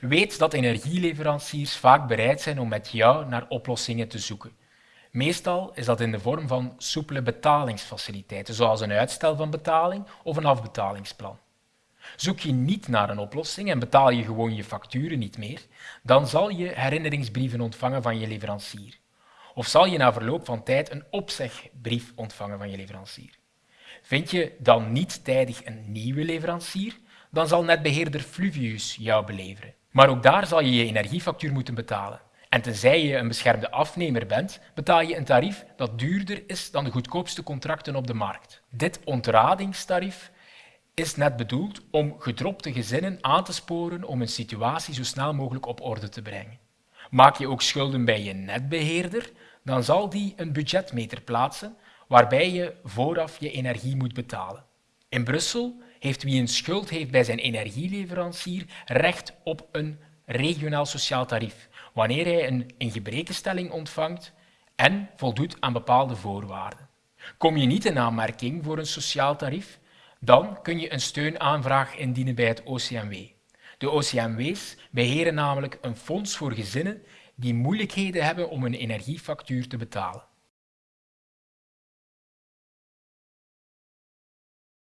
Weet dat energieleveranciers vaak bereid zijn om met jou naar oplossingen te zoeken. Meestal is dat in de vorm van soepele betalingsfaciliteiten, zoals een uitstel van betaling of een afbetalingsplan. Zoek je niet naar een oplossing en betaal je gewoon je facturen niet meer, dan zal je herinneringsbrieven ontvangen van je leverancier. Of zal je na verloop van tijd een opzegbrief ontvangen van je leverancier. Vind je dan niet tijdig een nieuwe leverancier, dan zal netbeheerder Fluvius jou beleveren. Maar ook daar zal je je energiefactuur moeten betalen. En tenzij je een beschermde afnemer bent, betaal je een tarief dat duurder is dan de goedkoopste contracten op de markt. Dit ontradingstarief is net bedoeld om gedropte gezinnen aan te sporen om hun situatie zo snel mogelijk op orde te brengen. Maak je ook schulden bij je netbeheerder, dan zal die een budgetmeter plaatsen waarbij je vooraf je energie moet betalen. In Brussel heeft wie een schuld heeft bij zijn energieleverancier recht op een regionaal sociaal tarief, wanneer hij een ingebrekenstelling ontvangt en voldoet aan bepaalde voorwaarden. Kom je niet in aanmerking voor een sociaal tarief, dan kun je een steunaanvraag indienen bij het OCMW. De OCMW's beheren namelijk een fonds voor gezinnen die moeilijkheden hebben om een energiefactuur te betalen.